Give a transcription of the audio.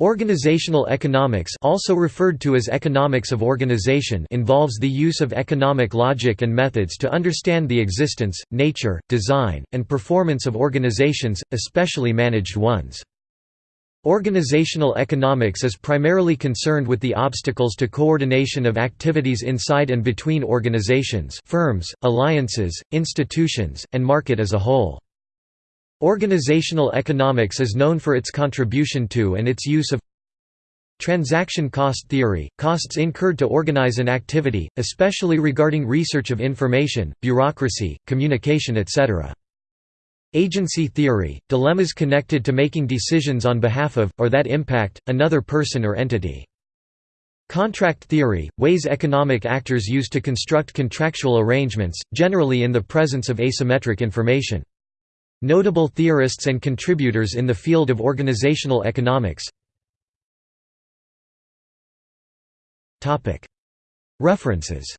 Organizational economics also referred to as economics of organization involves the use of economic logic and methods to understand the existence, nature, design, and performance of organizations, especially managed ones. Organizational economics is primarily concerned with the obstacles to coordination of activities inside and between organizations firms, alliances, institutions, and market as a whole. Organizational economics is known for its contribution to and its use of Transaction cost theory – costs incurred to organize an activity, especially regarding research of information, bureaucracy, communication etc. Agency theory – dilemmas connected to making decisions on behalf of, or that impact, another person or entity. Contract theory – ways economic actors use to construct contractual arrangements, generally in the presence of asymmetric information. Notable theorists and contributors in the field of organizational economics. References